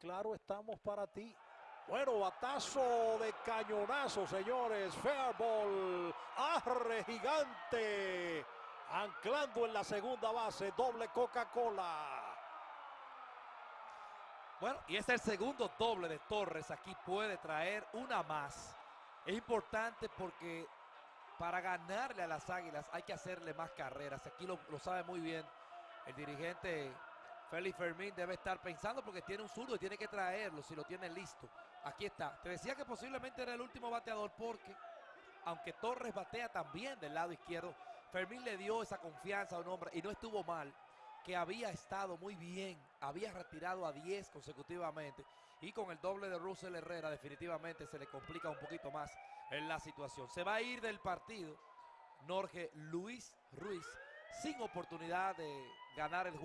claro estamos para ti. Bueno, batazo de cañonazo, señores. Fair ball. Arre gigante. Anclando en la segunda base. Doble Coca-Cola. Bueno, y es el segundo doble de Torres. Aquí puede traer una más. Es importante porque para ganarle a las Águilas hay que hacerle más carreras. Aquí lo, lo sabe muy bien el dirigente Félix Fermín. Debe estar pensando porque tiene un zurdo y tiene que traerlo si lo tiene listo. Aquí está. Te decía que posiblemente era el último bateador porque, aunque Torres batea también del lado izquierdo, Fermín le dio esa confianza a un hombre y no estuvo mal que había estado muy bien, había retirado a 10 consecutivamente y con el doble de Russell Herrera definitivamente se le complica un poquito más en la situación. Se va a ir del partido Norge Luis Ruiz sin oportunidad de ganar el juego.